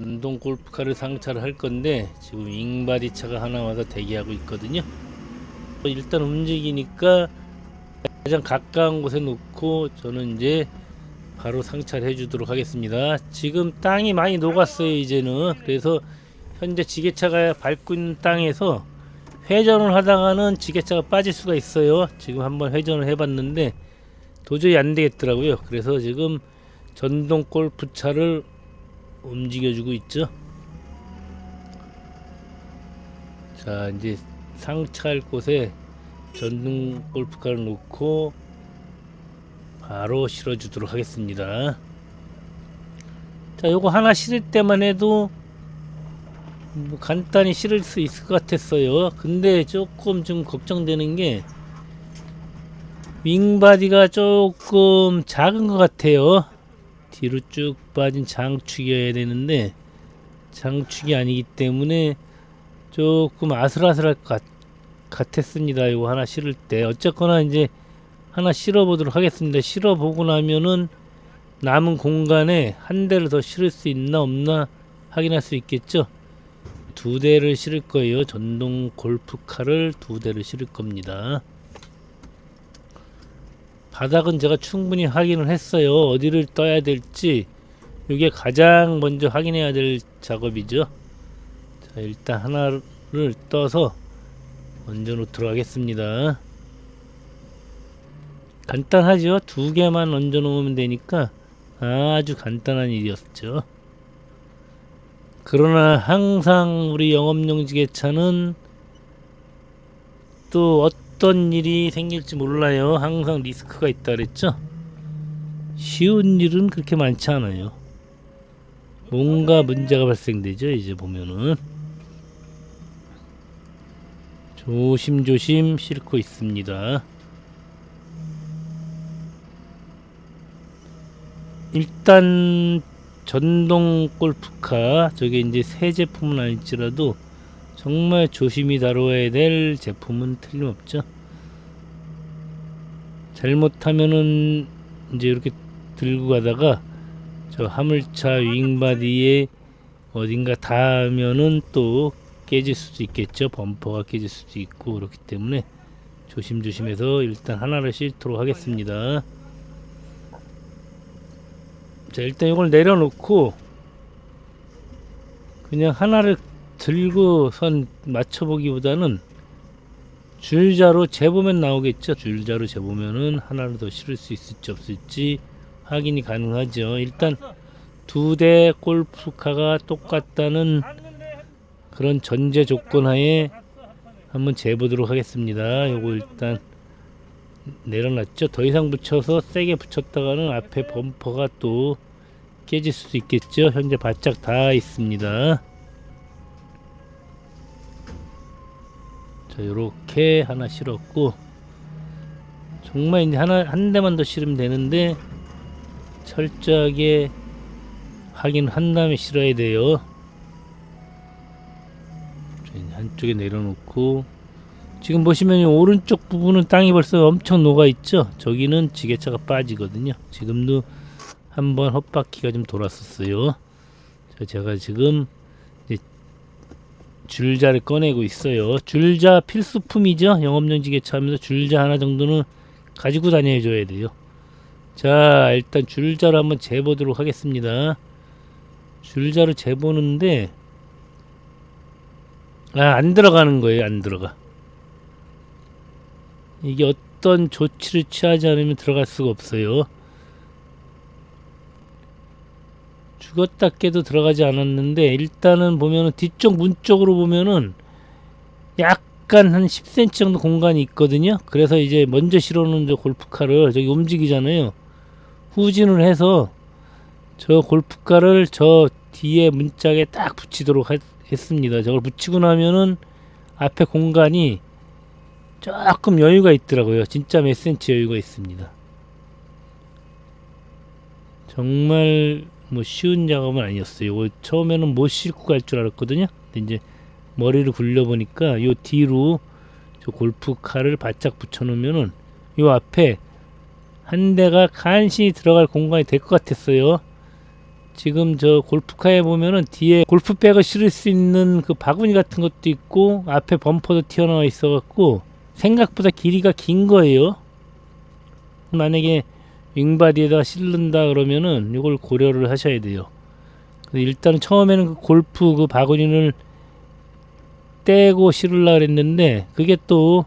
운동 골프카를 상차를 할 건데 지금 윙바디 차가 하나 와서 대기하고 있거든요. 일단 움직이니까 가장 가까운 곳에 놓고 저는 이제 바로 상차를 해주도록 하겠습니다. 지금 땅이 많이 녹았어요 이제는 그래서 현재 지게차가 밟고 있는 땅에서 회전을 하다가는 지게차가 빠질 수가 있어요. 지금 한번 회전을 해봤는데 도저히 안 되겠더라고요. 그래서 지금 전동 골프차를 움직여주고 있죠. 자 이제 상차할 곳에 전동 골프카를 놓고 바로 실어 주도록 하겠습니다. 자 요거 하나 실을 때만 해도 뭐 간단히 실을 수 있을 것 같았어요. 근데 조금 좀 걱정되는 게 윙바디가 조금 작은 것 같아요. 뒤로 쭉 빠진 장축이어야 되는데 장축이 아니기 때문에 조금 아슬아슬할 것 같, 같았습니다. 이거 하나 실을 때 어쨌거나 이제 하나 실어 보도록 하겠습니다. 실어 보고 나면은 남은 공간에 한 대를 더 실을 수 있나 없나 확인할 수 있겠죠. 두 대를 실을 거예요. 전동 골프카를 두 대를 실을 겁니다. 바닥은 제가 충분히 확인을 했어요. 어디를 떠야 될지 이게 가장 먼저 확인해야 될 작업이죠. 자, 일단 하나를 떠서 얹어 놓도록 하겠습니다. 간단하죠? 두 개만 얹어 놓으면 되니까 아주 간단한 일이었죠. 그러나 항상 우리 영업용 지게차는 또 어떤 일이 생길지 몰라요. 항상 리스크가 있다 그랬죠. 쉬운 일은 그렇게 많지 않아요. 뭔가 문제가 발생되죠. 이제 보면은 조심조심 싣고 있습니다. 일단 전동 골프카 저게 이제 새 제품은 아닐지라도 정말 조심히 다뤄야 될 제품은 틀림없죠. 잘못하면은 이제 이렇게 들고 가다가 저 화물차 윙바디에 어딘가 닿으면은 또 깨질 수도 있겠죠. 범퍼가 깨질 수도 있고 그렇기 때문에 조심조심해서 일단 하나를 싣도록 하겠습니다. 자 일단 이걸 내려놓고 그냥 하나를 들고 선 맞춰보기보다는 줄자로 재보면 나오겠죠. 줄자로 재보면은 하나를 더 실을 수 있을지 없을지 확인이 가능하죠. 일단 두 대 골프카가 똑같다는 그런 전제 조건 하에 한번 재보도록 하겠습니다. 요거 일단 내려놨죠. 더 이상 붙여서 세게 붙였다가는 앞에 범퍼가 또 깨질 수도 있겠죠. 현재 바짝 닿아 있습니다 자 요렇게 하나 실었고 정말 이제 하나 한 대만 더 실으면 되는데 철저하게 확인한 다음에 실어야 돼요. 한쪽에 내려놓고 지금 보시면 오른쪽 부분은 땅이 벌써 엄청 녹아 있죠? 저기는 지게차가 빠지거든요. 지금도 한번 헛바퀴가 좀 돌았었어요. 제가 지금 줄자를 꺼내고 있어요 줄자 필수품이죠 영업용 지게차 하면서 줄자 하나 정도는 가지고 다녀 줘야 돼요 자 일단 줄자를 한번 재보도록 하겠습니다 줄자를 재보는데 아, 안 들어가는 거예요. 안 들어가. 이게 어떤 조치를 취하지 않으면 들어갈 수가 없어요. 죽었다 깨도 들어가지 않았는데 일단은 보면은 뒤쪽 문 쪽으로 보면은 약간 한 10cm 정도 공간이 있거든요. 그래서 이제 먼저 실어놓은 저 골프카를 저기 움직이잖아요. 후진을 해서 저 골프카를 저 뒤에 문짝에 딱 붙이도록 하, 했습니다. 저걸 붙이고 나면은 앞에 공간이 조금 여유가 있더라고요. 진짜 몇 센치 여유가 있습니다. 정말 뭐 쉬운 작업은 아니었어요. 처음에는 못 싣고 갈 줄 알았거든요. 근데 이제 머리를 굴려 보니까 요 뒤로 저 골프카를 바짝 붙여 놓으면은 요 앞에 한 대가 간신히 들어갈 공간이 될 것 같았어요. 지금 저 골프카에 보면은 뒤에 골프백을 실을 수 있는 그 바구니 같은 것도 있고 앞에 범퍼도 튀어나와 있어 갖고 생각보다 길이가 긴 거예요. 만약에 윙바디에다가 실른다 그러면은 이걸 고려를 하셔야 돼요. 일단 처음에는 그 골프 그 바구니를 떼고 실으려 그랬는데 그게 또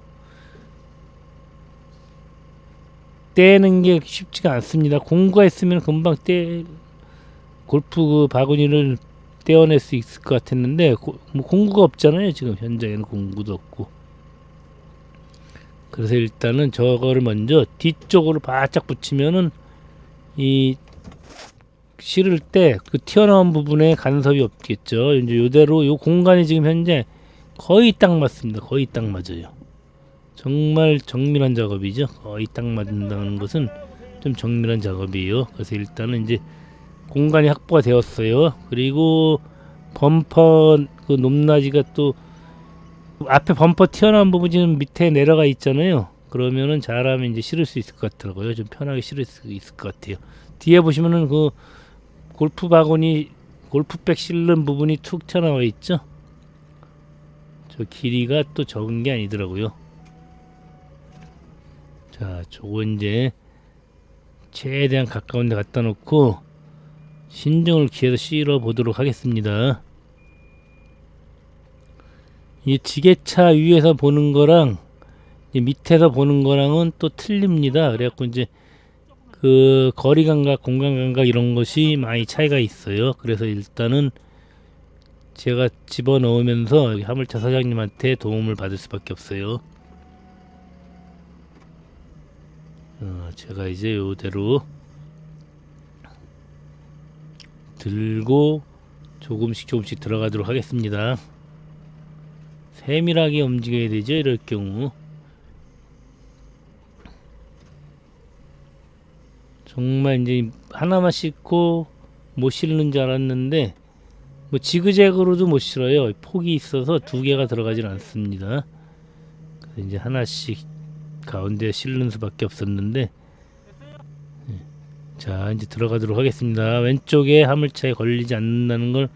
떼는 게 쉽지가 않습니다. 공구가 있으면 금방 떼 골프 그 바구니를 떼어낼 수 있을 것 같았는데 고, 뭐 공구가 없잖아요. 지금 현장에는 공구도 없고. 그래서 일단은 저거를 먼저 뒤쪽으로 바짝 붙이면은 이 실을 때 그 튀어나온 부분에 간섭이 없겠죠. 이제 요대로 요 공간이 지금 현재 거의 딱 맞습니다. 거의 딱 맞아요. 정말 정밀한 작업이죠. 거의 딱 맞는다는 것은 좀 정밀한 작업이에요. 그래서 일단은 이제 공간이 확보가 되었어요. 그리고 범퍼 그 높낮이가 또 앞에 범퍼 튀어나온 부분이 지금 밑에 내려가 있잖아요. 그러면은 잘하면 이제 실을 수 있을 것 같더라고요. 좀 편하게 실을 수 있을 것 같아요. 뒤에 보시면은 그 골프 바구니 골프백 실는 부분이 툭 튀어나와 있죠. 저 길이가 또 적은 게 아니더라고요. 자, 저거 이제 최대한 가까운 데 갖다 놓고 신중을 기해서 실어 보도록 하겠습니다. 이 지게차 위에서 보는 거랑 이 밑에서 보는 거랑은 또 틀립니다. 그래갖고 이제 그 거리 감각, 공간 감각 이런 것이 많이 차이가 있어요. 그래서 일단은 제가 집어 넣으면서 여기 화물차 사장님한테 도움을 받을 수밖에 없어요. 어, 제가 이제 요대로 들고 조금씩 조금씩 들어가도록 하겠습니다. 세밀하게 움직여야 되죠. 이럴 경우 정말 이제 하나만 씻고 못 실는 줄 알았는데 뭐 지그재그로도 못 실어요. 폭이 있어서 두 개가 들어가질 않습니다. 그래서 이제 하나씩 가운데 실는 수밖에 없었는데 예. 자 이제 들어가도록 하겠습니다. 왼쪽에 화물차에 걸리지 않는다는 걸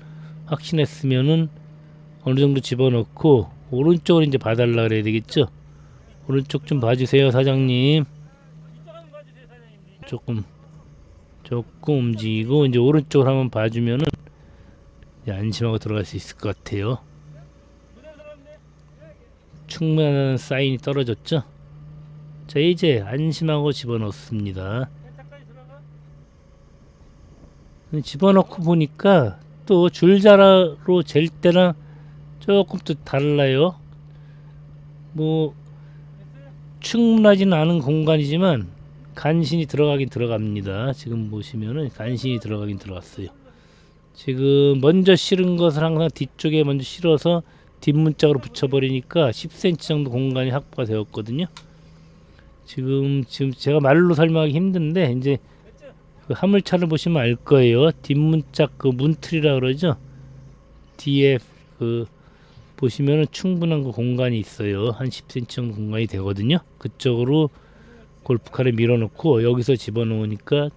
확신했으면은 어느 정도 집어넣고 오른쪽을 이제 봐달라 그래야 되겠죠. 오른쪽 좀 봐주세요 사장님. 조금 조금 움직이고 이제 오른쪽을 한번 봐주면은 안심하고 들어갈 수 있을 것 같아요. 충분한 사인이 떨어졌죠. 자 이제 안심하고 집어넣습니다. 집어넣고 보니까 또 줄자로 잴 때랑 조금 또 달라요. 뭐 충분하지는 않은 공간이지만 간신히 들어가긴 들어갑니다. 지금 보시면은 간신히 들어가긴 들어갔어요. 지금 먼저 실은 것을 항상 뒤쪽에 먼저 실어서 뒷문짝으로 붙여버리니까 10cm 정도 공간이 확보가 되었거든요. 지금 지금 제가 말로 설명하기 힘든데 이제 그 화물차를 보시면 알 거예요. 뒷문짝 그 문틀이라 그러죠. 뒤에 그 보시면은 충분한 그 공간이 있어요. 한 10cm 정도 공간이 되거든요. 그쪽으로 골프카를 밀어놓고 여기서 집어넣으니까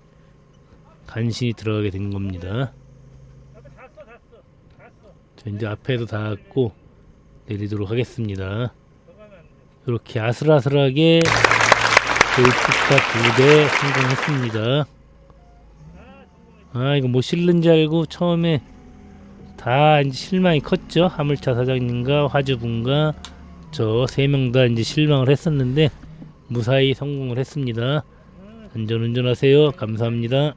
간신히 들어가게 된 겁니다. 자, 이제 앞에도 닿았고 내리도록 하겠습니다. 이렇게 아슬아슬하게 골프카 두 대 성공했습니다. 아 이거 못 실는 줄 알고 처음에 다 이제 실망이 컸죠. 화물차 사장님과 화주분과 저 세 명 다 이제 실망을 했었는데 무사히 성공을 했습니다. 안전운전하세요. 감사합니다.